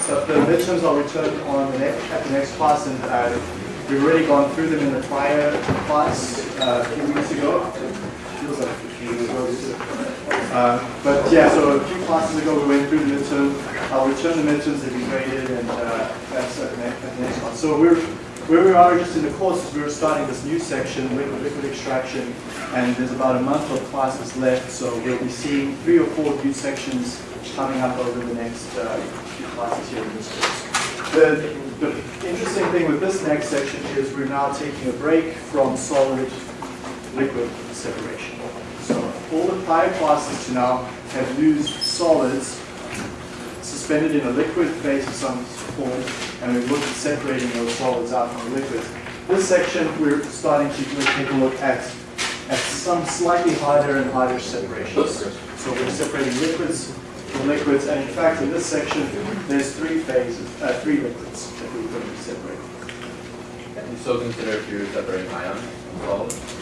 stuff. The midterms I'll return on the next, at the next class, and uh, we've already gone through them in the prior class uh, a few weeks ago. Feels like a few weeks ago. Uh, but yeah, so a few classes ago we went through the midterm. I'll return the midterms that we graded, and uh, that's at the, at the next class. So we're where we are just in the course is we're starting this new section, liquid, liquid extraction, and there's about a month of classes left, so we'll be seeing three or four new sections coming up over the next uh, classes here in this course. The, the interesting thing with this next section is we're now taking a break from solid liquid separation. So all the prior classes to now have used solids suspended in a liquid phase of some form, and we've looked at separating those solids out from the liquids. This section, we're starting to take a look at, at some slightly harder and harder separations. So we're separating liquids from liquids, and in fact, in this section, there's three phases, uh, three liquids that we're going to separating. You still consider if you're separating ions from solids?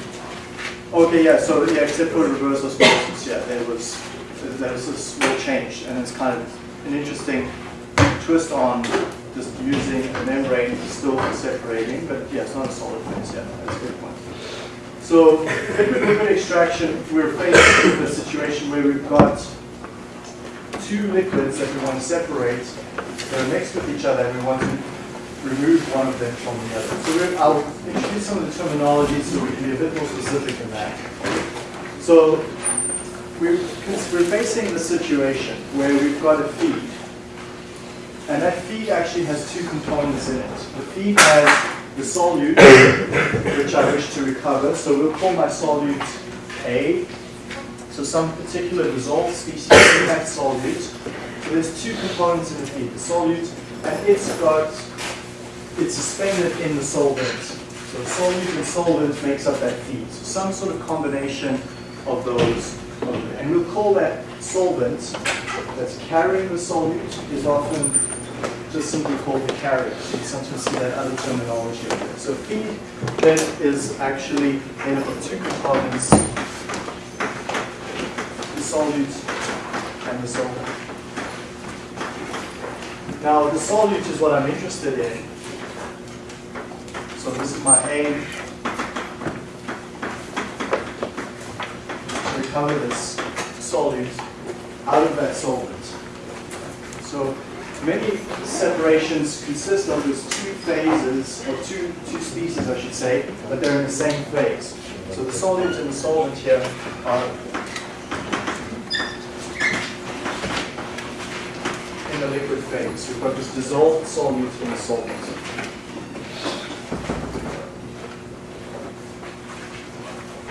Okay, yeah, so yeah, except for reverse osmosis, yeah, there was, there was a small change, and it's kind of an interesting twist on just using a membrane still separating, but yeah, it's not a solid phase, yeah, that's a good point. So liquid liquid extraction, we're faced with a situation where we've got two liquids that we want to separate, that are next with each other, and we want to remove one of them from the other. So I'll introduce some of the terminology so we can be a bit more specific in that. So we're, we're facing the situation where we've got a feed. And that feed actually has two components in it. The feed has the solute, which I wish to recover. So we'll call my solute A. So some particular dissolved species in that solute. So there's two components in the feed. The solute, and it's got it's suspended in the solvent. So solute and solvent makes up that feed. So some sort of combination of those. And we'll call that solvent that's carrying the solute is often just simply called the carrier. You sometimes see that other terminology. So feed then is actually made up of two components, the solute and the solvent. Now the solute is what I'm interested in. So this is my aim. Recover this solute out of that solvent. So many separations consist of these two phases, or two, two species I should say, but they're in the same phase. So the solute and the solvent here are in the liquid phase. You've got this dissolved solute in the solvent.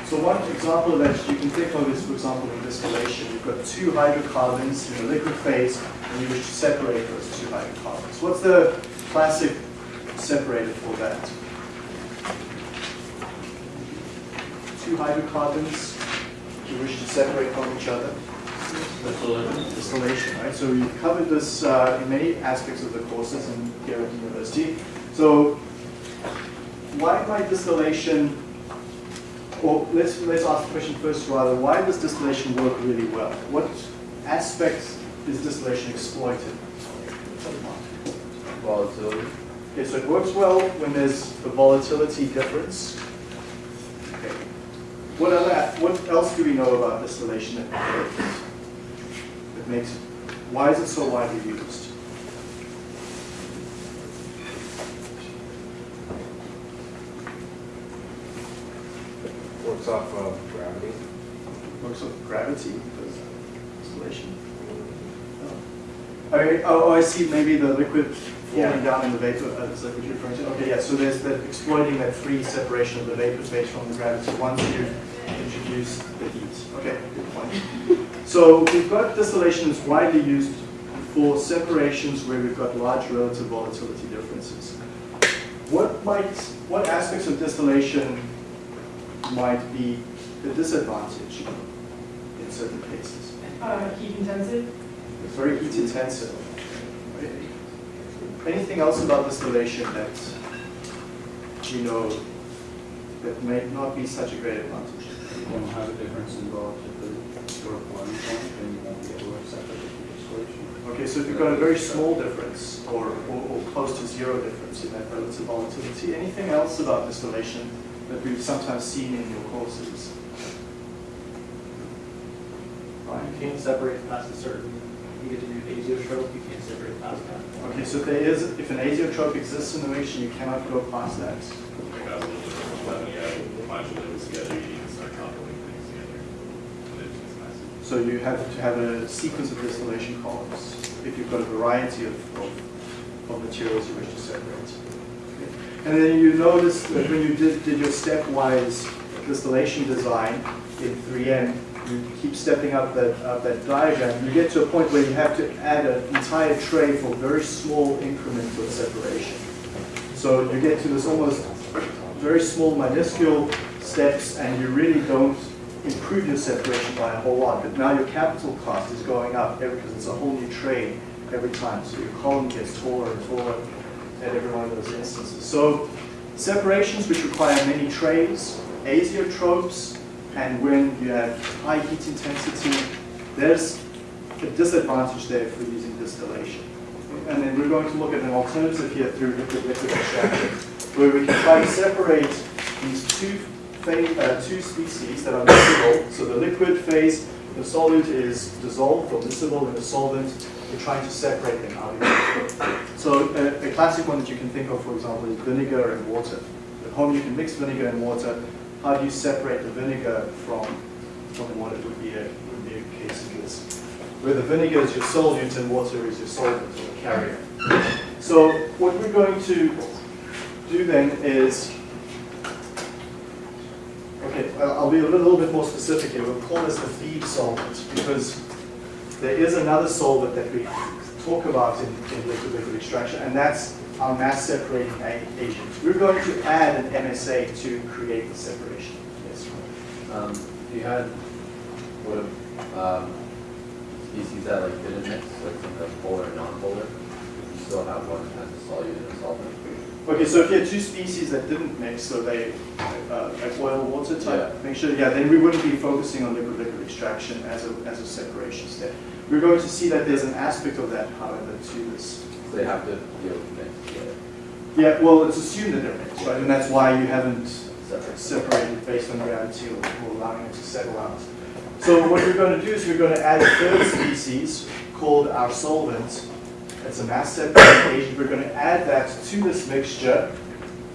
So one example that you can think of is, for example, in distillation. You've got two hydrocarbons in the liquid phase, and you wish to separate those two hydrocarbons. What's the classic separator for that? Two hydrocarbons you wish to separate from each other. Distillation. Right? So you've covered this uh, in many aspects of the courses in, here at the university. So why might distillation well, let's, let's ask the question first rather, why does distillation work really well? What aspects is distillation exploited? Volatility. Okay, so it works well when there's the volatility difference. Okay. What other, what else do we know about distillation that works? That makes why is it so widely used? Works off of gravity. Works with gravity, because distillation. Oh. I oh, I see, maybe the liquid falling down in the vapor, uh, is that what you're referring to? Okay, yeah, so there's that exploiting that free separation of the vapor phase from the gravity once you introduce the heat. Okay, good point. So we've got distillation is widely used for separations where we've got large relative volatility differences. What might, what aspects of distillation might be the disadvantage in certain cases? Uh, heat intensive? It's very heat intensive. Anything else about distillation that you know that may not be such a great advantage? You won't have a difference in volatility or boiling point, and you won't be able to separate the distillation. Okay, so if you've got a very small difference or, or, or close to zero difference in that relative volatility, anything else about distillation that we've sometimes seen in your courses? Right. You can't separate past a certain, you get to do azeotrope, you can't separate past that. Okay, so if there is, if an azeotrope exists in the reaction, you cannot go past that. Like I was a little bit when you have a bunch of together, you need to start coupling things together. And it's just messy. So you have to have a sequence of distillation columns if you've got a variety of, of, of materials you wish to separate. And then you notice that when you did, did your stepwise distillation design in 3M, you keep stepping up that, up that diagram, you get to a point where you have to add an entire tray for very small increments of separation. So you get to this almost very small minuscule steps and you really don't improve your separation by a whole lot. But now your capital cost is going up because it's a whole new tray every time. So your column gets taller and taller at every one of those instances. So separations which require many trays, azeotropes, and when you have high heat intensity, there's a disadvantage there for using distillation. And then we're going to look at an alternative here through liquid-liquid extraction, where we can try to separate these two phase, uh, two species that are miscible. So the liquid phase, the solute is dissolved or miscible in the solvent. We're trying to separate them out. So a, a classic one that you can think of, for example, is vinegar and water. At home you can mix vinegar and water. How do you separate the vinegar from, from water would be a, would be a case of this. Where the vinegar is your solute and water is your solvent or carrier. So what we're going to do then is I'll be a little bit more specific here. We'll call this the feed solvent because there is another solvent that we talk about in, in liquid liquid extraction, and that's our mass separating agent. We're going to add an MSA to create the separation. Yes. Um, you had, have, um, species that like didn't mix, like some polar and non-polar, you still have one has a solute and a solvent. Okay, so if you had two species that didn't mix, so they, uh, like oil, water type Yeah. mixture, yeah, then we wouldn't be focusing on liquid liquid extraction as a, as a separation step. We're going to see that there's an aspect of that, however, to this. So they have to be able to mix together, Yeah, well, it's assumed that they're mixed, right? And that's why you haven't separate. separated based on gravity or or allowing it to settle out. So what we're going to do is we're going to add a third species called our solvent. It's a mass separating agent. We're going to add that to this mixture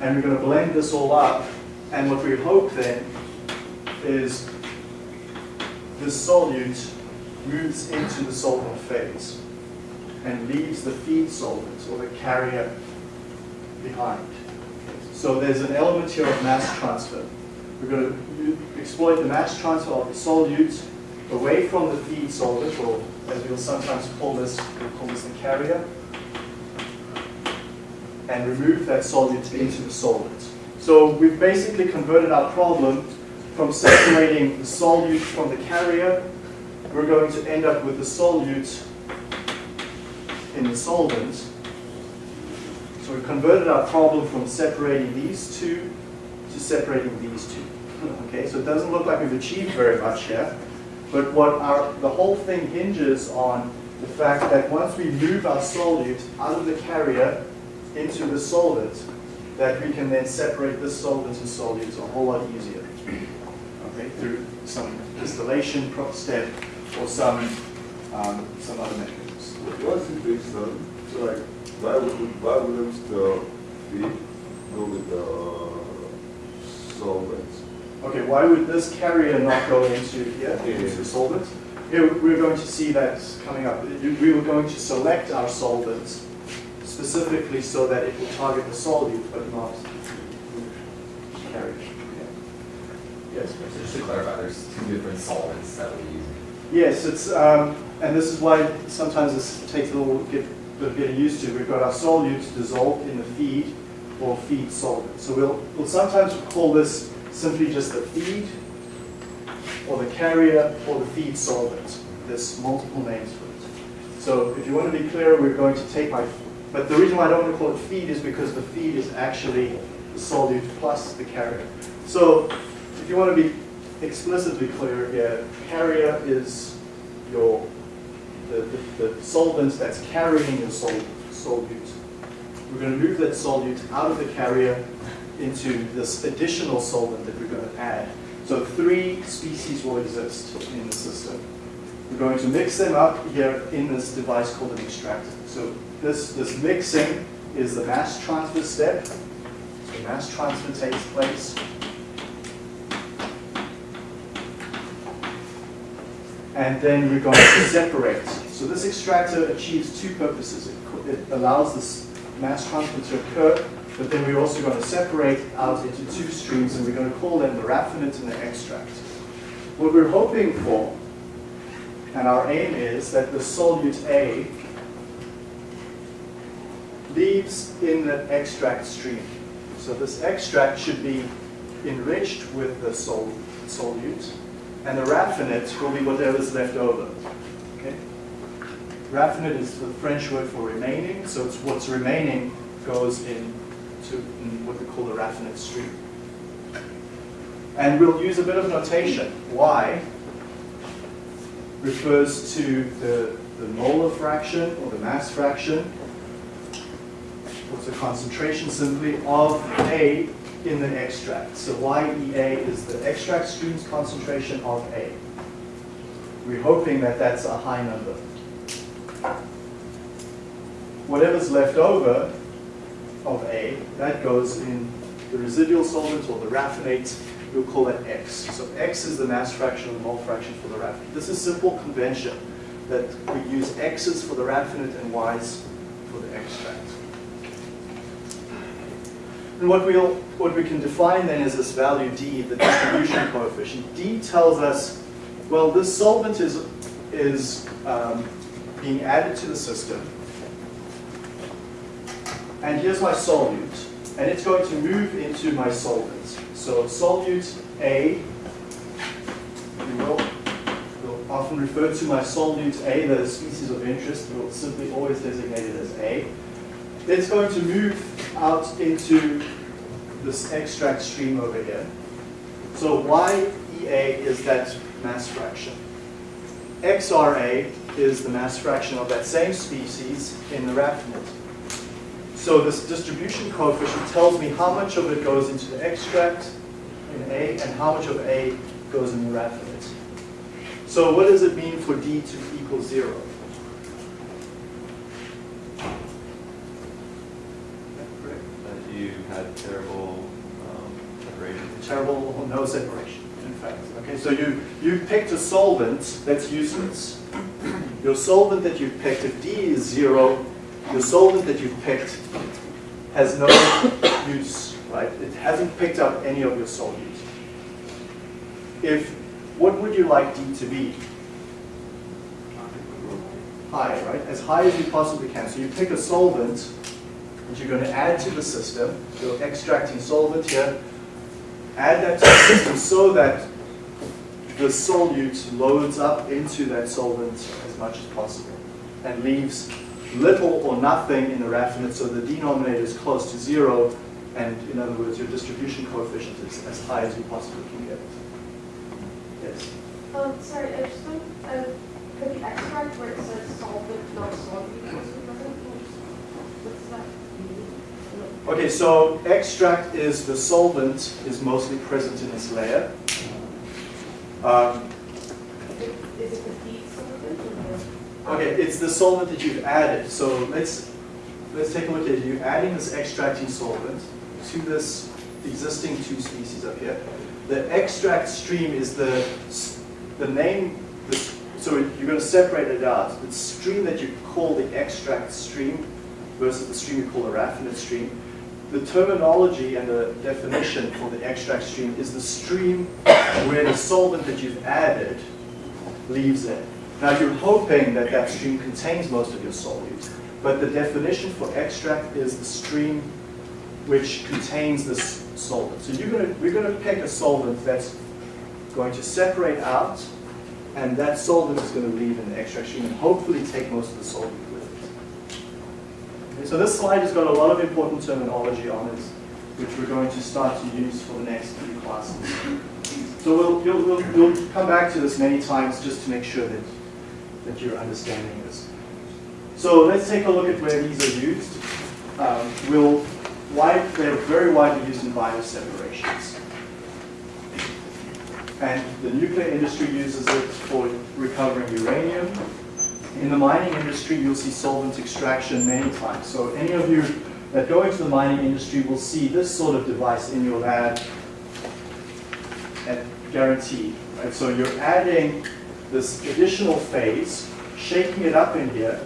and we're going to blend this all up. And what we hope then is this solute moves into the solvent phase and leaves the feed solvent or the carrier behind. So there's an element here of mass transfer. We're going to exploit the mass transfer of the solute away from the feed solvent, or as we'll sometimes call this, we'll call this the carrier, and remove that solute into the solvent. So we've basically converted our problem from separating the solute from the carrier. We're going to end up with the solute in the solvent. So we've converted our problem from separating these two to separating these two. Okay, so it doesn't look like we've achieved very much here, but what our, the whole thing hinges on the fact that once we move our solute out of the carrier into the solvent, that we can then separate this solvent and solutes a whole lot easier. Okay, through some distillation step or some, um, some other mechanisms. What's the reason, so like, why would, why wouldn't the feed go with the solvents? Okay, why would this carrier not go into here, into the solvent? Here, we're going to see that coming up. We were going to select our solvents specifically so that it will target the solute, but not the carrier. Yes? So just to clarify, there's two different solvents that we're using. Yes, it's, um, and this is why sometimes this takes a little get, bit of getting used to. We've got our solutes dissolved in the feed or feed solvent. So we'll, we'll sometimes call this simply just the feed or the carrier or the feed solvent. There's multiple names for it. So if you want to be clear, we're going to take my, but the reason why I don't want to call it feed is because the feed is actually the solute plus the carrier. So if you want to be explicitly clear here, carrier is your the, the, the solvent that's carrying your sol, solute. We're going to move that solute out of the carrier into this additional solvent that we're going to add. So three species will exist in the system. We're going to mix them up here in this device called an extractor. So this, this mixing is the mass transfer step. So mass transfer takes place. And then we're going to separate. So this extractor achieves two purposes. It, it allows this mass transfer to occur, but then we're also going to separate out into two streams, and we're going to call them the raffinate and the extract. What we're hoping for, and our aim is that the solute A leaves in the extract stream. So this extract should be enriched with the sol solute, and the raffinate will be whatever's left over. Okay? Raffinate is the French word for remaining, so it's what's remaining goes into in what we call the raffinate stream. And we'll use a bit of notation. Y refers to the, the molar fraction or the mass fraction, what's the concentration simply, of A in the extract. So YEA is the extract stream's concentration of A. We're hoping that that's a high number. Whatever's left over of A, that goes in the residual solvent or the raffinate, we'll call that X. So X is the mass fraction or the mole fraction for the raffinate. This is simple convention that we use X's for the raffinate and Y's for the extract. And what we'll what we can define then is this value D, the distribution coefficient. D tells us, well, this solvent is is um, being added to the system, and here's my solute, and it's going to move into my solvent. So solute A, we will, we'll often refer to my solute A, the species of interest, we'll simply always designate it as A. It's going to move out into this extract stream over here. So YEA is that mass fraction. XRA is the mass fraction of that same species in the raffinate. So this distribution coefficient tells me how much of it goes into the extract in A and how much of A goes in the raffinate. So what does it mean for D to equal zero? That you had terrible um, separation. terrible or no separation, in fact. Okay, so you, you picked a solvent that's useless. Your solvent that you picked, if D is zero, your solvent that you've picked has no use, right? It hasn't picked up any of your solute. If, what would you like D to be? High, right? As high as you possibly can. So you pick a solvent that you're going to add to the system. You're extracting solvent here. Add that to the system so that the solute loads up into that solvent as much as possible and leaves little or nothing in the raffinate so the denominator is close to zero and in other words your distribution coefficient is as high as you possibly can get. Yes? Um, sorry, I just don't, uh, for the extract where it says solvent, not solvent, what's that mean? Okay, so extract is the solvent is mostly present in this layer. Um, Is it the feed solvent or the? Okay, it's the solvent that you've added. So let's let's take a look at it. You're adding this extracting solvent to this existing two species up here. The extract stream is the the name. The, so you're going to separate it out. The stream that you call the extract stream versus the stream you call the raffinate stream. The terminology and the definition for the extract stream is the stream where the solvent that you've added leaves in. Now you're hoping that that stream contains most of your solute, but the definition for extract is the stream which contains this solvent. So you're gonna, we're going to pick a solvent that's going to separate out, and that solvent is going to leave in the extract stream and hopefully take most of the solvent with it. Okay, so this slide has got a lot of important terminology on it, which we're going to start to use for the next few classes. So we'll, you'll, we'll, we'll come back to this many times just to make sure that, that your understanding is. So let's take a look at where these are used. Um, we'll, wide, they're very widely used in bioseparations. And the nuclear industry uses it for recovering uranium. In the mining industry, you'll see solvent extraction many times. So any of you that go into the mining industry will see this sort of device in your lab and guaranteed. Right? So you're adding this additional phase, shaking it up in here,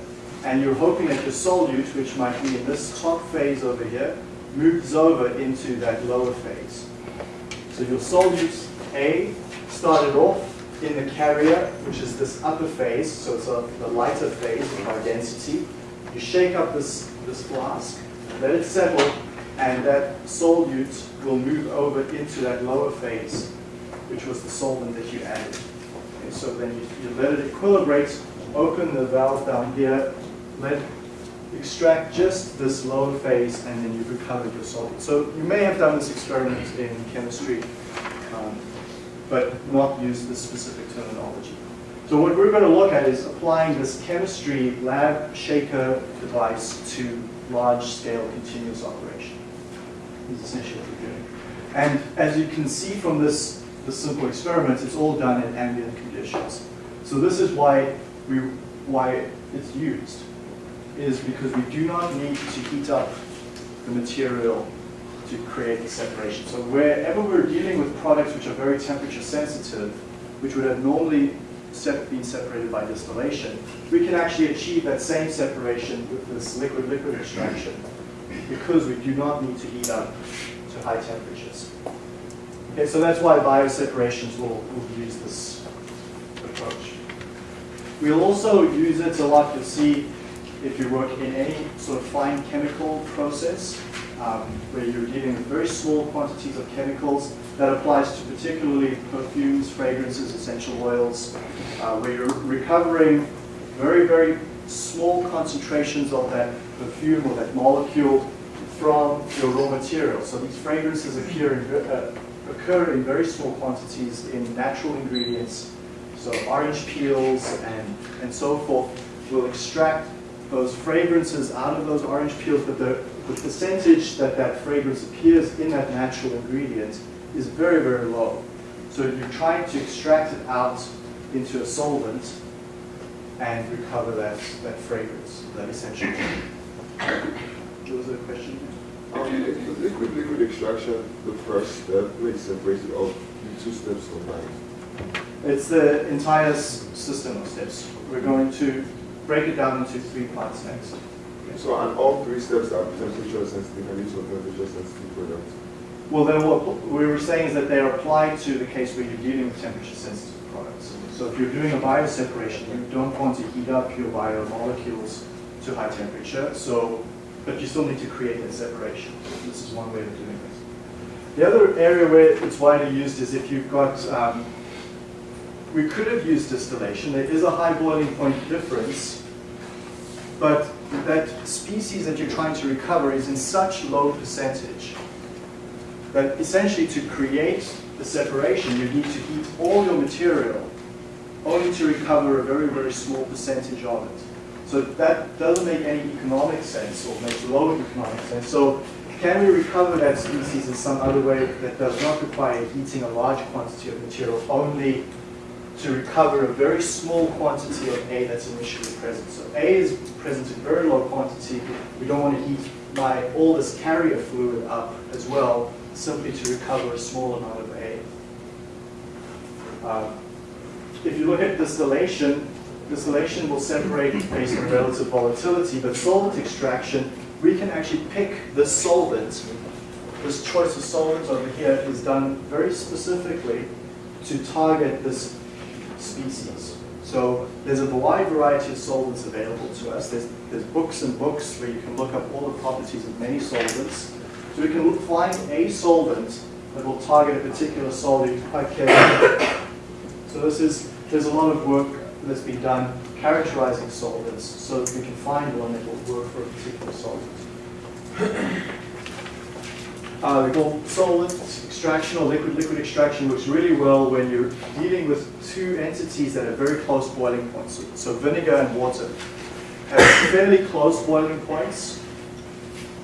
and you're hoping that your solute, which might be in this top phase over here, moves over into that lower phase. So your solute A started off in the carrier, which is this upper phase, so it's a, the lighter phase of high density. You shake up this, this flask, let it settle, and that solute will move over into that lower phase, which was the solvent that you added. So then you, you let it equilibrate, open the valve down here, let extract just this lower phase, and then you've recovered your solvent. So you may have done this experiment in chemistry, um, but not use this specific terminology. So what we're going to look at is applying this chemistry lab shaker device to large-scale continuous operation. Is essentially what we're doing. And as you can see from this, this simple experiment, it's all done in ambient So this is why we why it's used is because we do not need to heat up the material to create the separation. So wherever we're dealing with products which are very temperature sensitive, which would have normally been separated by distillation, we can actually achieve that same separation with this liquid-liquid extraction because we do not need to heat up to high temperatures. Okay, so that's why bioseparations will, will use this. We'll also use it a lot, you'll see if you work in any sort of fine chemical process, um, where you're dealing with very small quantities of chemicals. That applies to particularly perfumes, fragrances, essential oils, uh, where you're recovering very, very small concentrations of that perfume or that molecule from your raw material. So these fragrances occur in, uh, occur in very small quantities in natural ingredients. So orange peels and, and so forth will extract those fragrances out of those orange peels, but the, the percentage that that fragrance appears in that natural ingredient is very, very low. So you're trying to extract it out into a solvent and recover that, that fragrance, that essential. Was there a question? Um, liquid liquid extraction, the first step, it's separated in two steps combined. It's the entire s- system of steps. We're going to break it down into three parts next. So and all three steps are temperature sensitive and each of temperature sensitive products. Well, then what we were saying is that they're applied to the case where you're dealing with temperature sensitive products. So if you're doing a bioseparation, you don't want to heat up your biomolecules to high temperature, so, but you still need to create that separation. This is one way of doing this. The other area where it's widely used is if you've got, um, we could have used distillation. There is a high boiling point difference, but that species that you're trying to recover is in such low percentage that essentially to create the separation, you need to heat all your material only to recover a very, very small percentage of it. So that doesn't make any economic sense or makes low economic sense. So can we recover that species in some other way that does not require heating a large quantity of material only to recover a very small quantity of A that's initially present. So A is present in very low quantity. We don't want to heat my, all this carrier fluid up as well, simply to recover a small amount of A. Um, if you look at distillation, distillation will separate based on relative volatility, but solvent extraction, we can actually pick the solvent. This choice of solvents over here is done very specifically to target this species. So there's a wide variety of solvents available to us. There's, there's books and books where you can look up all the properties of many solvents. So we can find a solvent that will target a particular solute quite carefully. So this is, there's a lot of work that's been done characterizing solvents so that we can find one that will work for a particular solvent. Uh, we call solvent extraction or liquid-liquid extraction works really well when you're dealing with two entities that are very close boiling points. So- So vinegar and water have fairly close boiling points,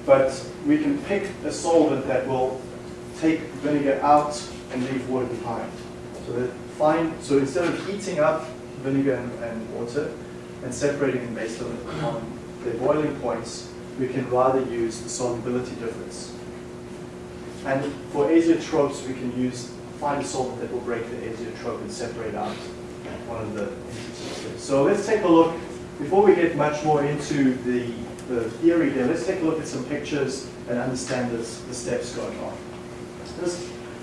but we can pick a solvent that will take vinegar out and leave water behind. So that fine, so instead of heating up vinegar and, and water and separating them based on their boiling points, we can rather use the solubility difference. And for azeotropes, we can use, find a solvent that will break the azeotrope and separate out one of the entities. So let's take a look, before we get much more into the, the theory here, let's take a look at some pictures and understand this, the steps going on.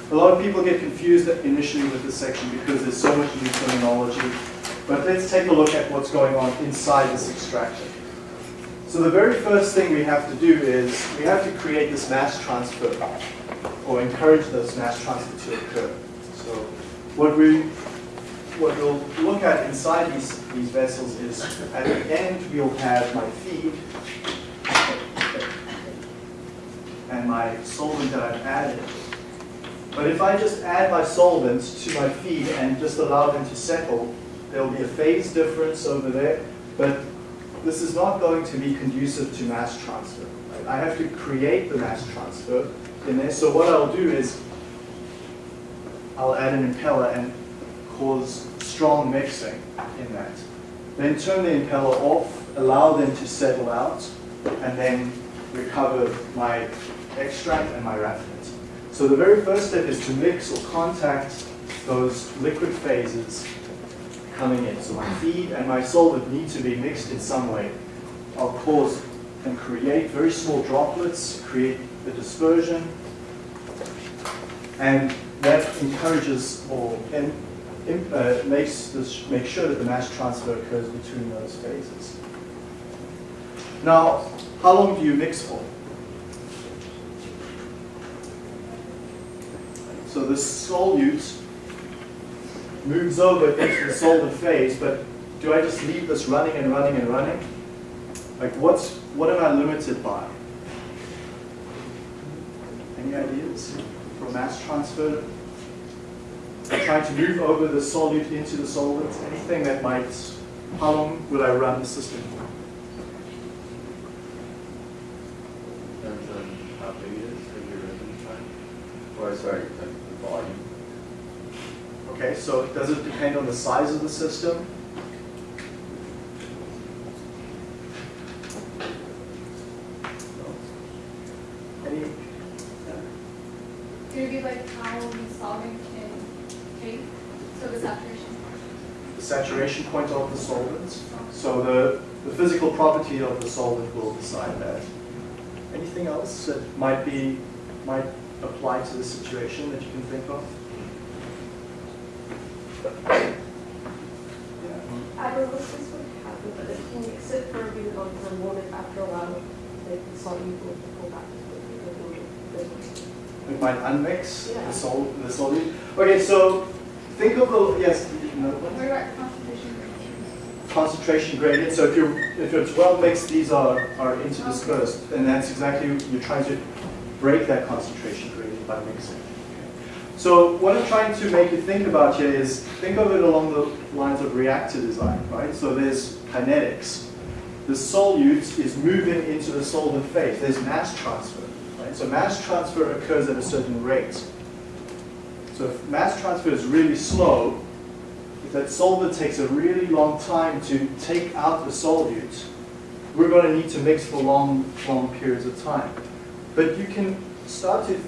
A lot of people get confused initially with this section because there's so much new terminology. But let's take a look at what's going on inside this extractor. So the very first thing we have to do is we have to create this mass transfer or encourage this mass transfer to occur. So what we what we'll look at inside these, these vessels is at the end we'll have my feed and my solvent that I've added. But if I just add my solvents to my feed and just allow them to settle, there'll be a phase difference over there, but this is not going to be conducive to mass transfer. right? I have to create the mass transfer in there. So what I'll do is I'll add an impeller and cause strong mixing in that. Then turn the impeller off, allow them to settle out, and then recover my extract and my raffinate. So the very first step is to mix or contact those liquid phases coming in. So my feed and my solvent need to be mixed in some way. I'll cause and create very small droplets, create the dispersion, and that encourages or in, in, uh, makes this, make sure that the mass transfer occurs between those phases. Now, how long do you mix for? So the solute moves over into the solvent phase, but do I just leave this running and running and running? Like what's, what am I limited by? Any ideas for mass transfer? Trying to move over the solute into the solvent, anything that might, how long will I run the system for? Depends on how big it is, if you're residence time. Or, sorry, the volume. Okay, so does it depend on the size of the system? No? Any? It be like how the solvent can take, so the saturation? The saturation point of the solvent. So the, the physical property of the solvent will decide that. Anything else that might be, might apply to the situation that you can think of? Yeah. Aerolysis would happen, but mix it for a really long time, won't it after a while, like the solute will go back to the liquid? It might unmix Yeah. the sol, the solute. Okay, so think of the, yes, no, what? What about concentration gradient? concentration gradient. So if you're if it's well mixed, these are are interdispersed, and that's exactly you're trying to break that concentration gradient by mixing. So what I'm trying to make you think about here is think of it along the lines of reactor design, right? So there's kinetics. The solute is moving into the solvent phase. There's mass transfer, right? So mass transfer occurs at a certain rate. So if mass transfer is really slow, if that solvent takes a really long time to take out the solute, we're going to need to mix for long, long periods of time. But you can start to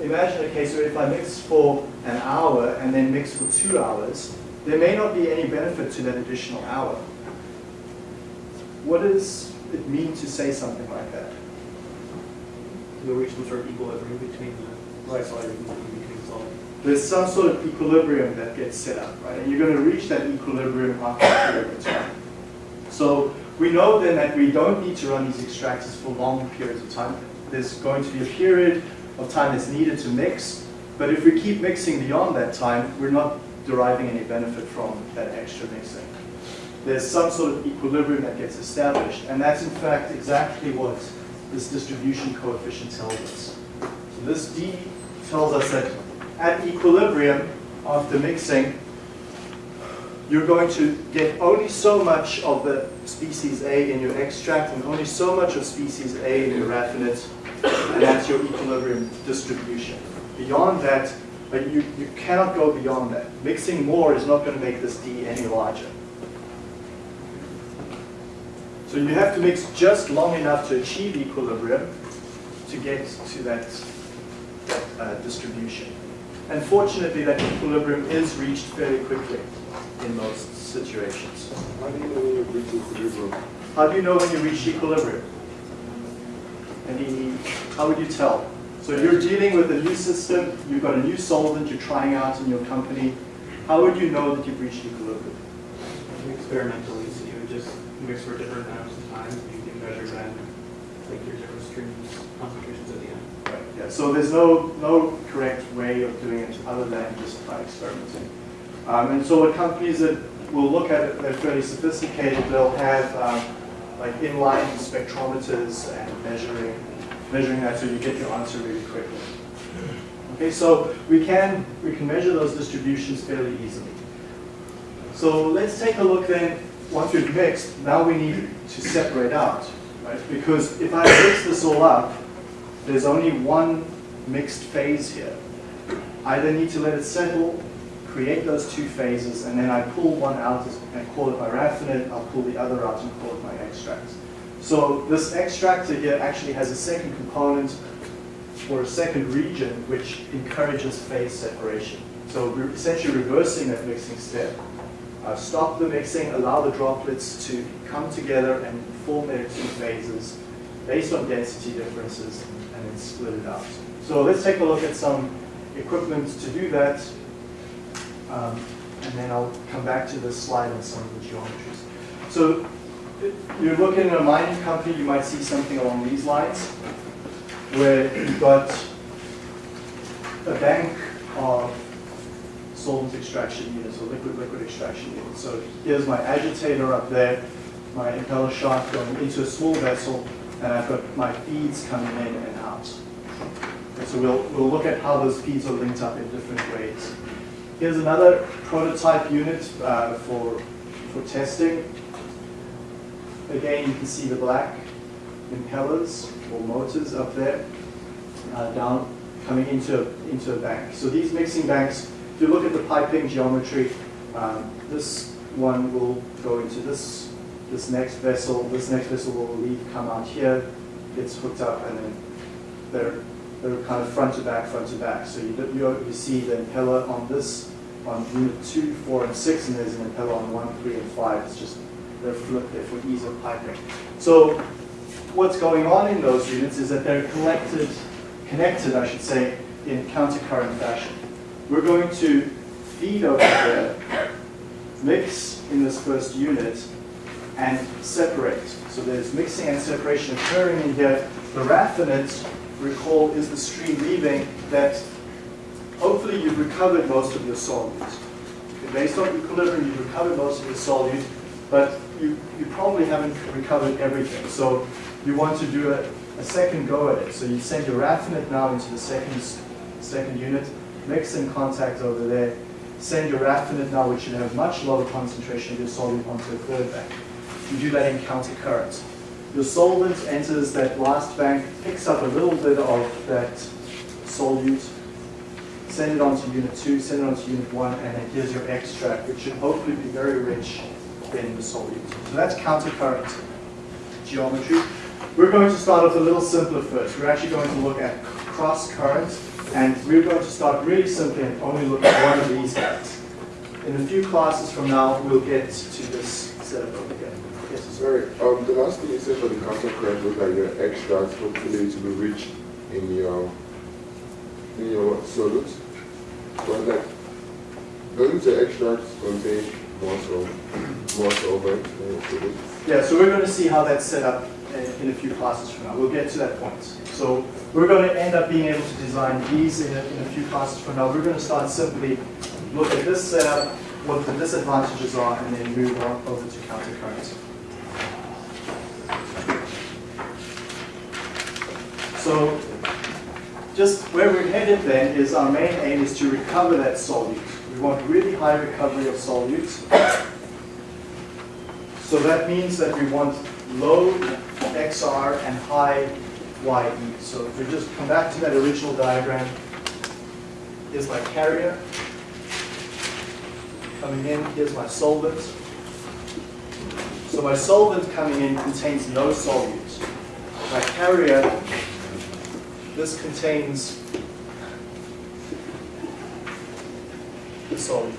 imagine a case where if I mix for an hour and then mix for two hours, there may not be any benefit to that additional hour. What does it mean to say something like that? You'll reach some sort of equilibrium between the Right. solute and between the solvent. There's some sort of equilibrium that gets set up, right? And you're going to reach that equilibrium after a period of time. So we know then that we don't need to run these extractors for long periods of time. There's going to be a period of time that's needed to mix, but if we keep mixing beyond that time, we're not deriving any benefit from that extra mixing. There's some sort of equilibrium that gets established, and that's in fact exactly what this distribution coefficient tells us. So this D tells us that at equilibrium after mixing, you're going to get only so much of the species A in your extract and only so much of species A in your raffinate, and that's your equilibrium distribution. Beyond that, but you, you cannot go beyond that. Mixing more is not going to make this D any larger. So you have to mix just long enough to achieve equilibrium to get to that, that uh, distribution. And fortunately, that equilibrium is reached fairly quickly in most situations. How do you know when you reach equilibrium? How do you know when you reach equilibrium? Any, how would you tell? So you're dealing with a new system, you've got a new solvent you're trying out in your company. How would you know that you've reached equilibrium? Experimentally, so you would just mix for different amounts of time, you can measure then, like your different streams, concentrations at the end. Right, yeah, so there's no, no correct way of doing it other than just by experimenting. Um, and so what companies that will look at it, they're fairly sophisticated, they'll have um, like inline spectrometers and measuring, measuring that so you get your answer really quickly. Okay, so we can, we can measure those distributions fairly easily. So let's take a look then, once we've mixed, now we need to separate out, right? Because if I mix this all up, there's only one mixed phase here. I then need to let it settle, create those two phases, and then I pull one out and call it my raffinate, I'll pull the other out and call it my extract. So this extractor here actually has a second component or a second region which encourages phase separation. So we're essentially reversing that mixing step. Uh, stop the mixing, allow the droplets to come together and form their two phases based on density differences and then split it out. So let's take a look at some equipment to do that. Um, and then I'll come back to this slide on some of the geometries. So you're looking at a mining company, you might see something along these lines, where you've got a bank of solvent extraction units or liquid-liquid extraction units. So here's my agitator up there, my impeller shaft going into a small vessel, and I've got my feeds coming in and out. Okay, so we'll, we'll look at how those feeds are linked up in different ways. Here's another prototype unit uh, for, for testing. Again, you can see the black impellers or motors up there uh, down coming into, into a bank. So these mixing banks, if you look at the piping geometry, um, this one will go into this, this next vessel, this next vessel will leave, come out here, gets hooked up, and then they're, they're kind of front to back, front to back. So you, you, you see the impeller on this, on unit 2, 4, and 6, and there's an impeller on 1, 3, and 5. It's just, they're flipped there for ease of piping. So what's going on in those units is that they're collected, connected, I should say, in countercurrent fashion. We're going to feed over there, mix in this first unit, and separate. So there's mixing and separation occurring in here. The raffinate, recall, is the stream leaving that hopefully you've recovered most of your solute. Okay, Based on equilibrium, you've recovered most of your solute, but you, you probably haven't recovered everything. So you want to do a, a second go at it. So you send your raffinate now into the second, second unit, mix in contact over there, send your raffinate now, which should have much lower concentration of your solvent onto a third bank. You do that in countercurrent. Your solvent enters that last bank, picks up a little bit of that solute, send it on to unit 2, send it on to unit 1, and then here's your extract, which should hopefully be very rich in the solute. So that's countercurrent geometry. We're going to start off a little simpler first. We're actually going to look at cross current, and we're going to start really simply and only look at one of these guys. In a few classes from now, we'll get to this setup over here. Yes, Sorry, um, the last thing you said for the counter current was that your extract hopefully to be rich in your in your solute. But like, doesn't the extract contain more sol more solvent than your? Yeah, so we're going to see how that's set up in, in a few classes from now. We'll get to that point. So we're going to end up being able to design these in a, in a few classes from now. We're going to start simply look at this setup, what the disadvantages are, and then move on over to countercurrent. So just where we're headed then is our main aim is to recover that solute. We want really high recovery of solutes. So that means that we want low XR and high YE. So if we just come back to that original diagram, here's my carrier. Coming in, here's my solvent. So my solvent coming in contains no solutes. My carrier, this contains the solute.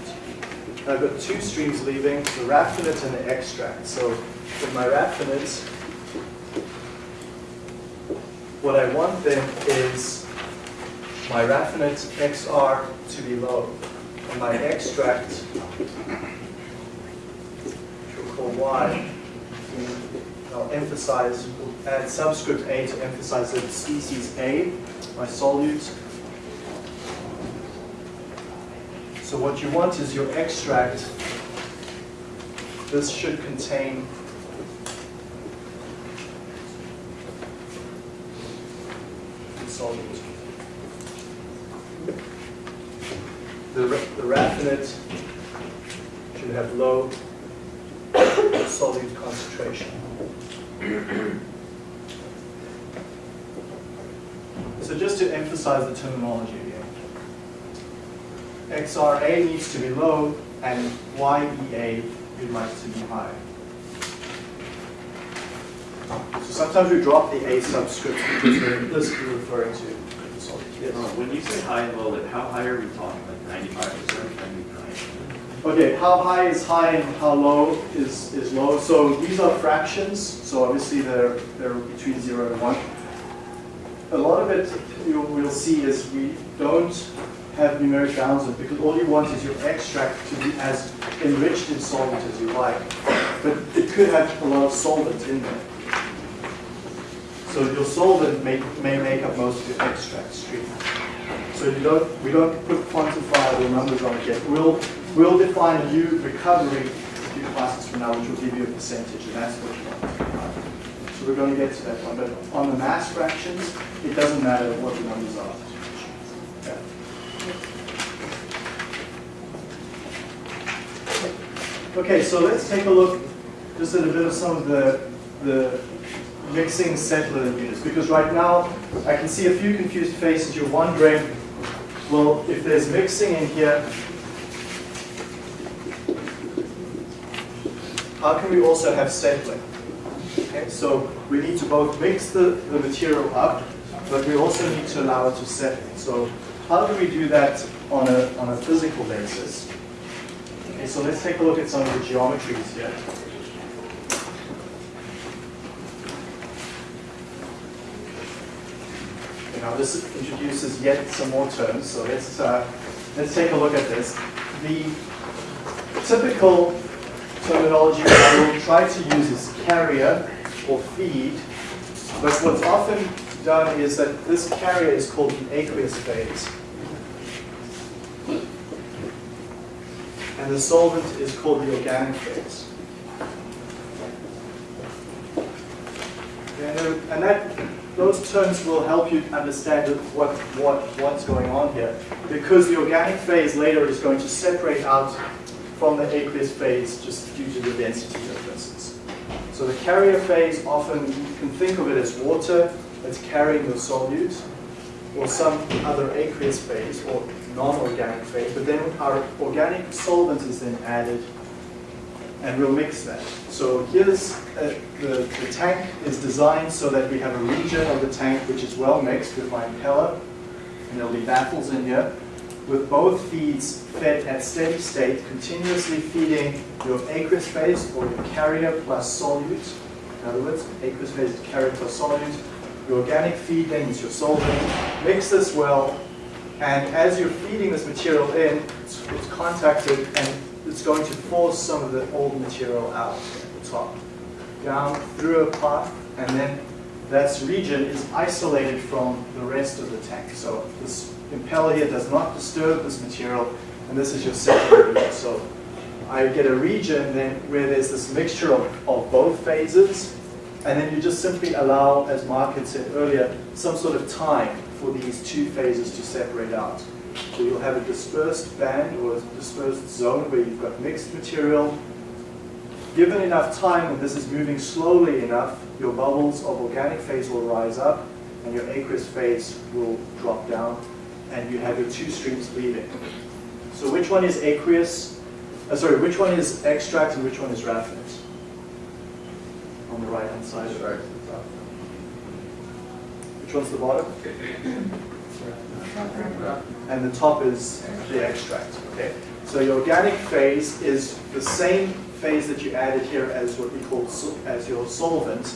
I've got two streams leaving, the raffinate and the extract. So with my raffinates, what I want then is my raffinate XR to be low, and my extract, which we'll call Y, I'll emphasize, we'll add subscript A to emphasize that species A, my solute. So what you want is your extract, this should contain the. The, raffinate should have low solute concentration. So just to emphasize the terminology again. XRA needs to be low and YEA we'd like to be high. So sometimes we drop the A subscript because we're implicitly referring to the solute. Yes. Uh, When you say high and low, like how high are we talking, like ninety-five percent, ninety-nine? Okay, how high is high and how low is, is low? So these are fractions, so obviously they're, they're between zero and one. A lot of it you will see is we don't have numeric bounds on because all you want is your extract to be as enriched in solvent as you like. But it could have a lot of solvent in there. So your solvent may, may make up most of your extract stream. So you don't, we don't put quantifiable numbers on it yet. We'll, we'll define a new recovery a few classes from now, which will give you a percentage, and that's what you want. So we're going to get to that one. But on the mass fractions, it doesn't matter what the numbers are. Okay. Okay, so let's take a look just at a bit of some of the, the mixing settler units, because right now I can see a few confused faces. You're wondering, well, if there's mixing in here, how can we also have settling? Okay, so we need to both mix the, the material up, but we also need to allow it to settle. So how do we do that on a, on a physical basis? Okay, so let's take a look at some of the geometries here. Now this introduces yet some more terms, so let's, uh, let's take a look at this. The typical terminology I will try to use is carrier or feed, but what's often done is that this carrier is called the aqueous phase. And the solvent is called the organic phase. And, and that, those terms will help you understand what, what, what's going on here. Because the organic phase later is going to separate out from the aqueous phase just due to the density differences. So the carrier phase, often you can think of it as water that's carrying the solute, or some other aqueous phase, or non-organic phase, but then our organic solvent is then added, and we'll mix that. So here's, uh, the, the tank is designed so that we have a region of the tank which is well mixed with my impeller, and there'll be baffles in here, with both feeds fed at steady state, continuously feeding your aqueous phase or your carrier plus solute. In other words, aqueous phase is carrier plus solute. Your organic feed then is your solvent. Mix this well, and as you're feeding this material in, it's, it's contacted and it's going to force some of the old material out at the top, down through a path, and then that region is isolated from the rest of the tank. So this impeller here does not disturb this material, and this is your region. So I get a region then where there's this mixture of, of both phases, And then you just simply allow, as Mark had said earlier, some sort of time for these two phases to separate out. So you'll have a dispersed band or a dispersed zone where you've got mixed material. Given enough time, when this is moving slowly enough, your bubbles of organic phase will rise up and your aqueous phase will drop down and you have your two streams leaving. So which one is aqueous? Uh, sorry, which one is extract and which one is raffinate? On the right hand side. Right to the top. Which one's the bottom? And the top is the extract, okay? So your organic phase is the same phase that you added here as what we call sol- as your solvent.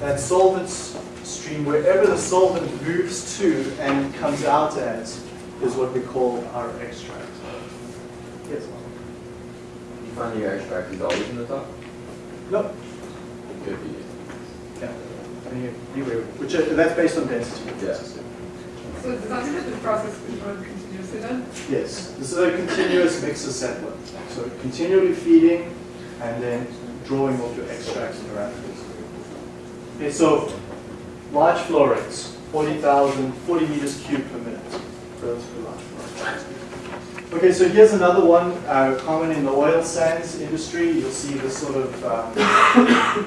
That solvent stream, wherever the solvent moves to and comes out as, is what we call our extract. Yes? You find your extract is always in the top? No. It could be. Yeah. Any- Anyway, which, that's based on density. Yeah. So process then? Yes, this is a continuous mixer settler. So continually feeding and then drawing off your extracts and raffinate. Okay, so large flow rates, 40,000, 40 meters cubed per minute. Relatively large flow rates. Okay, so here's another one uh, common in the oil sands industry. You'll see this sort of um,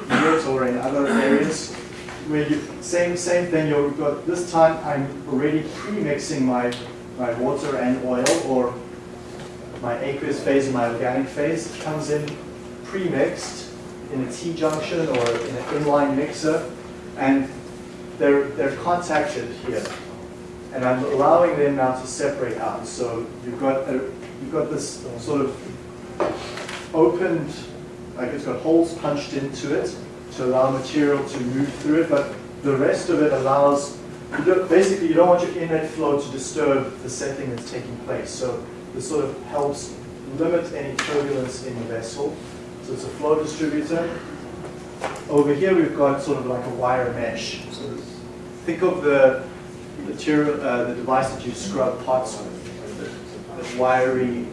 unit or in other areas where you same same thing. You've got this time I'm already pre-mixing my my water and oil or my aqueous phase and my organic phase comes in pre-mixed in a T-junction or in an inline mixer and they're, they're contacted here. And I'm allowing them now to separate out. So you've got, a, you've got this sort of opened, like it's got holes punched into it to allow material to move through it, but the rest of it allows, basically you don't want your inlet flow to disturb the settling that's taking place. So this sort of helps limit any turbulence in the vessel. So it's a flow distributor. Over here we've got sort of like a wire mesh. So think of the material, uh, the device that you scrub pots with, the, wiry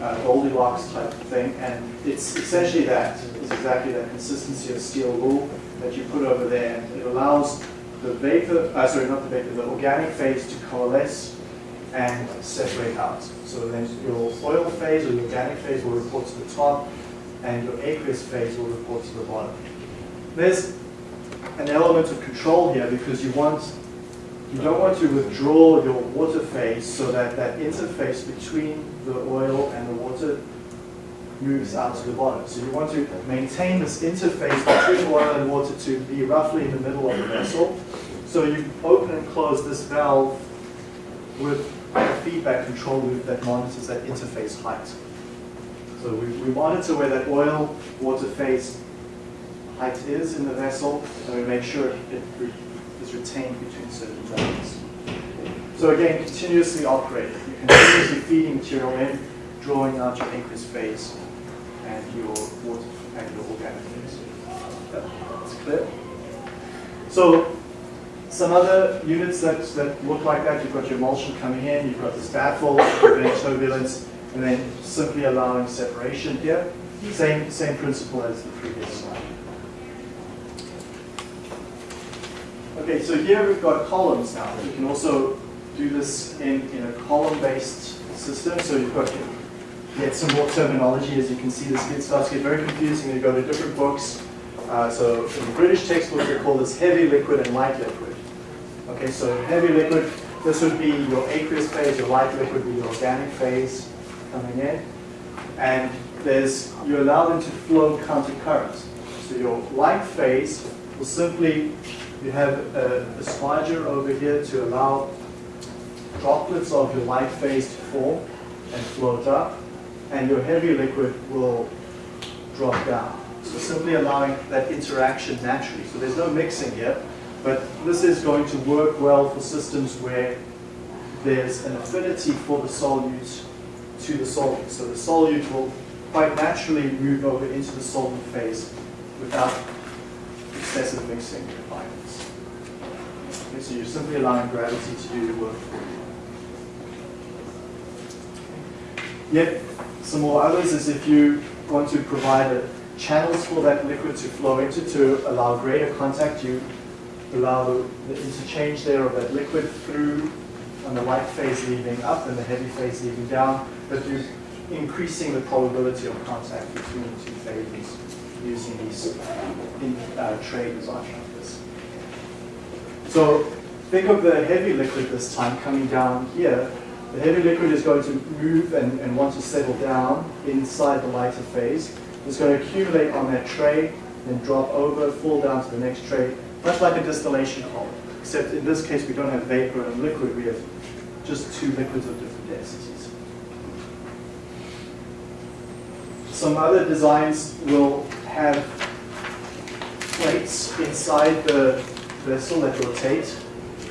uh, Goldilocks type thing, and it's essentially that. It's exactly that consistency of steel wool that you put over there, it allows the vapor, uh, sorry, not the vapor, the organic phase to coalesce and separate out. So then your oil phase or your organic phase will report to the top, and your aqueous phase will report to the bottom. There's an element of control here because you want you don't want to withdraw your water phase so that that interface between the oil and the water moves out to the bottom. So you want to maintain this interface between oil and water to be roughly in the middle of the vessel. So you open and close this valve with a feedback control loop that monitors that interface height. So we, we monitor where that oil water phase height is in the vessel, and we make sure it re- is retained between certain zones. So again, continuously operated. You're continuously feeding material in, drawing out your aqueous phase and your water and your organic. That- That's clear. So some other units that, that look like that, you've got your emulsion coming in, you've got this baffle, preventing turbulence, and then simply allowing separation here. Same, same principle as the previous slide. Okay, so here we've got columns now. You can also do this in, in a column-based system. So you've got to get some more terminology. As you can see, this gets, starts to get very confusing you go to different books. Uh, so in the British textbook, they call this heavy liquid and light liquid. Okay, so heavy liquid, this would be your aqueous phase, your light liquid would be your organic phase coming in. And there's, you allow them to flow counter current. So your light phase will simply, you have a, a over here to allow droplets of your light phase to form and float up. And your heavy liquid will drop down. So simply allowing that interaction naturally. So there's no mixing here, but this is going to work well for systems where there's an affinity for the solute to the solvent. So the solute will quite naturally move over into the solvent phase without excessive mixing requirements. Okay, so you're simply allowing gravity to do the work for you. Yet, some more others is if you want to provide channels for that liquid to flow into to allow greater contact. You allow the, interchange there of that liquid through on the light phase leaving up and the heavy phase leaving down, but you're increasing the probability of contact between the two phases using these in, uh, tray like this. So think of the heavy liquid this time coming down here. The heavy liquid is going to move and, and want to settle down inside the lighter phase. It's going to accumulate on that tray, then drop over, fall down to the next tray, much like a distillation column. Except in this case, we don't have vapor and liquid, we have just two liquids of different densities. Some other designs will have plates inside the vessel that rotate.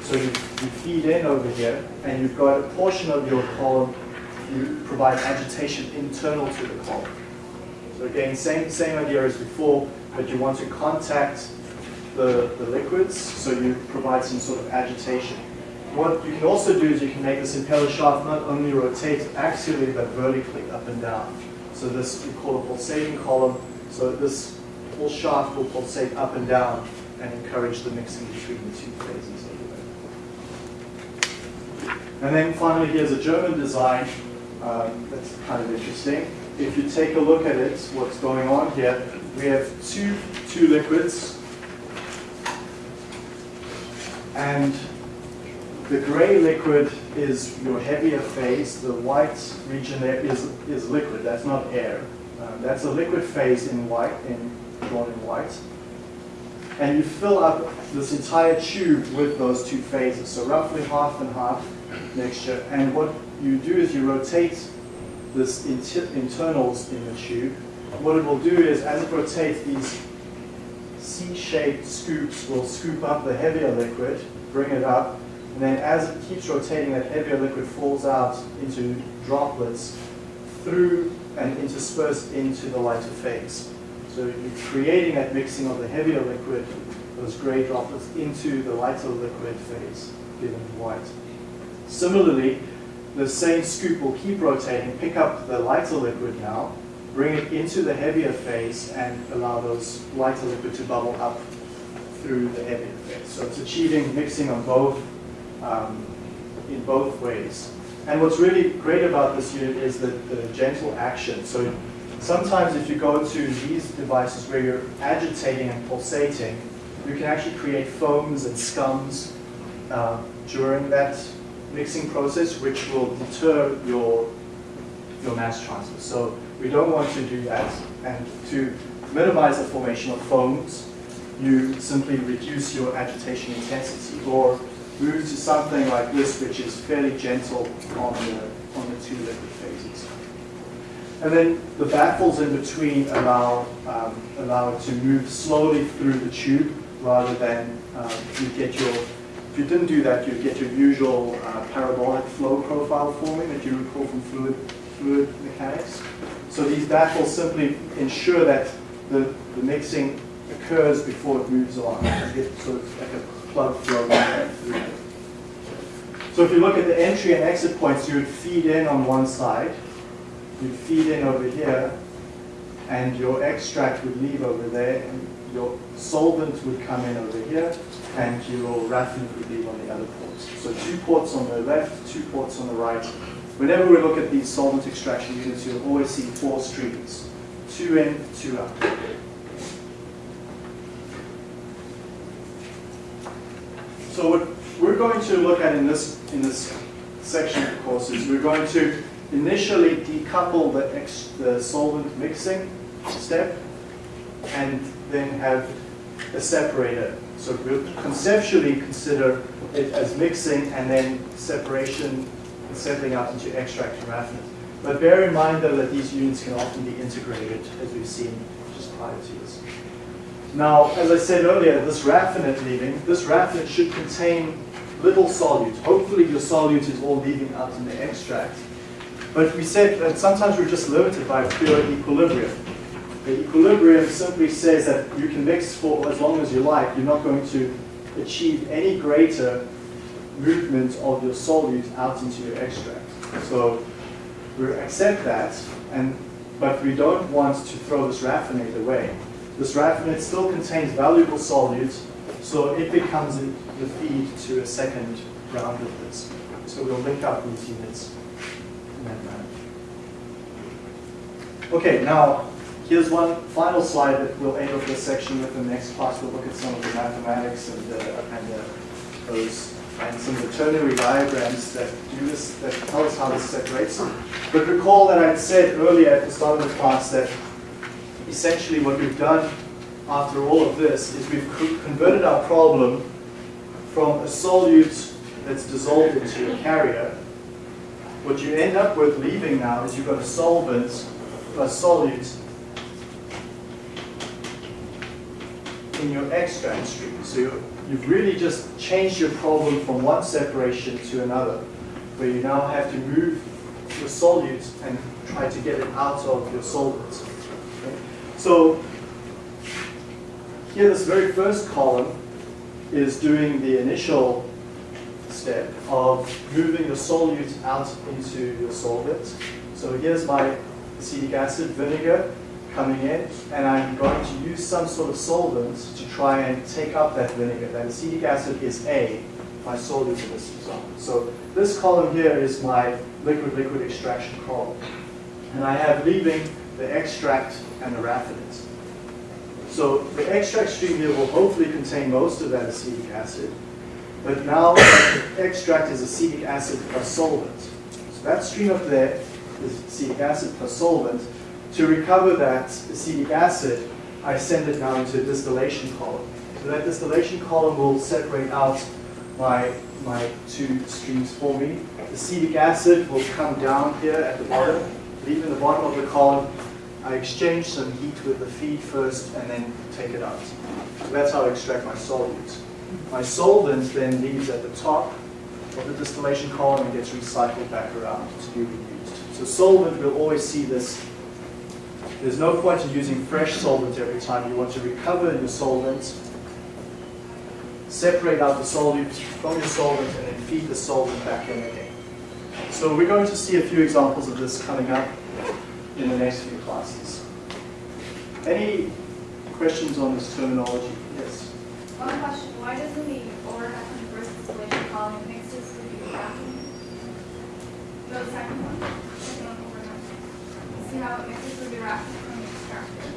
So you, you feed in over here, and you've got a portion of your column, you provide agitation internal to the column. So again, same, same idea as before, but you want to contact the, the liquids, so you provide some sort of agitation. What you can also do is you can make this impeller shaft not only rotate axially, but vertically up and down. So this we call a pulsating column. So this whole shaft will pulsate up and down and encourage the mixing between the two phases. And then finally, here's a German design um, that's kind of interesting. If you take a look at it, what's going on here, we have two, two liquids. And the gray liquid is your heavier phase. The white region there is, is liquid. That's not air. Um, that's a liquid phase in white, in, drawn in white. And you fill up this entire tube with those two phases. So roughly half and half mixture. And what you do is you rotate this inter internals in the tube. What it will do is, as it rotates, these C-shaped scoops will scoop up the heavier liquid, bring it up, and then as it keeps rotating, that heavier liquid falls out into droplets through and interspersed into the lighter phase. So you're creating that mixing of the heavier liquid, those gray droplets, into the lighter liquid phase, given white. Similarly, the same scoop will keep rotating, pick up the lighter liquid now, bring it into the heavier phase, and allow those lighter liquid to bubble up through the heavier phase. So it's achieving mixing on both, um, in both ways. And what's really great about this unit is the, the gentle action. So sometimes if you go to these devices where you're agitating and pulsating, you can actually create foams and scums uh, during that mixing process, which will deter your, your mass transfer. So we don't want to do that. And to minimize the formation of foams, you simply reduce your agitation intensity or move to something like this, which is fairly gentle on the, on the two liquid phases. And then the baffles in between allow, um, allow it to move slowly through the tube rather than um, you get your, if you didn't do that, you'd get your usual uh, parabolic flow profile forming that you recall from fluid, fluid mechanics. So these baffles simply ensure that the, the mixing occurs before it moves on. You get sort of like a plug flow. So if you look at the entry and exit points, you would feed in on one side, you'd feed in over here, and your extract would leave over there, and your solvent would come in over here, and your raffinate would leave on the other ports. So two ports on the left, two ports on the right. Whenever we look at these solvent extraction units, you'll always see four streams, two in, two out. So what we're going to look at in this, in this section of the course is we're going to initially decouple the, the solvent mixing step and then have a separator. So we'll conceptually consider it as mixing and then separation and settling out into extract and raffinate. But bear in mind though that these units can often be integrated as we've seen just prior to this. Now, as I said earlier, this raffinate leaving, this raffinate should contain little solute. Hopefully your solute is all leaving out in the extract. But we said that sometimes we're just limited by pure equilibrium. The equilibrium simply says that you can mix for as long as you like. You're not going to achieve any greater movement of your solute out into your extract. So we accept that, and but we don't want to throw this raffinate away. This raffinate still contains valuable solutes, so it becomes the feed to a second round of this. So we'll link up these units in that manner. Okay, now here's one final slide that we'll end off this section with. The next class we'll look at some of the mathematics and, uh, and uh, those and some of the ternary diagrams that do this, that tell us how this separates. But recall that I said earlier at the start of the class that essentially what we've done after all of this is we've converted our problem from a solute that's dissolved into a carrier. What you end up with leaving now is you've got a solvent, a solute in your extract stream. So you- you've really just changed your problem from one separation to another, where you now have to move your solute and try to get it out of your solvent. Okay? So here, this very first column is doing the initial step of moving the solute out into your solvent. So here's my acetic acid vinegar coming in, and I'm going to use some sort of solvent to try and take up that vinegar. That acetic acid is A, my solute in this example. So this column here is my liquid-liquid extraction column. And I have leaving the extract and the raffinate. So the extract stream here will hopefully contain most of that acetic acid. But now the extract is acetic acid plus solvent. So that stream up there is acetic acid plus solvent. To recover that acetic acid, I send it now into a distillation column. So that distillation column will separate out my, my two streams for me. Acetic acid will come down here at the bottom, leave in the bottom of the column. I exchange some heat with the feed first and then take it out. So that's how I extract my solute. My solvent then leaves at the top of the distillation column and gets recycled back around to be reused. So solvent will always see this. There's no point in using fresh solvent every time. You want to recover your solvent, separate out the solute from your solvent, and then feed the solvent back in again. So we're going to see a few examples of this coming up in the next few classes. Any questions on this terminology? Yes. One question, why doesn't the overhead first distillation column mixes with the vacuum? The second one. See how it mixes with reaction from the extractor?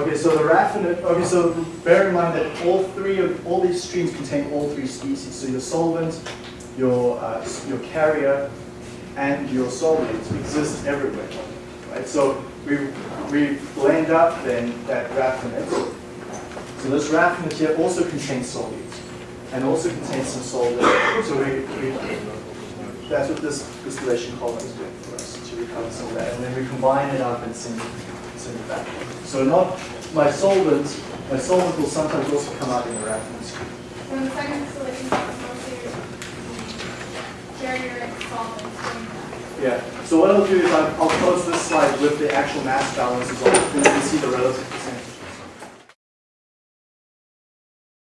Okay, so the raffinate, okay, so bear in mind that all three of, all these streams contain all three species. So your solvent, your, uh, your carrier, and your solute exist everywhere, right? So we, we blend up then that raffinate. So this raffinate here also contains solute and also contains some solvent. So we, we, that's what this distillation column is doing for us, to recover some of that. And then we combine it up and send it, send it back. So not, my solvent, my solvent will sometimes also come out in the. So in the second distillation column, mostly carrier and solvent. Yeah, so what I'll do is I'll, I'll close this slide with the actual mass balances on it, and you can see the relative percentage.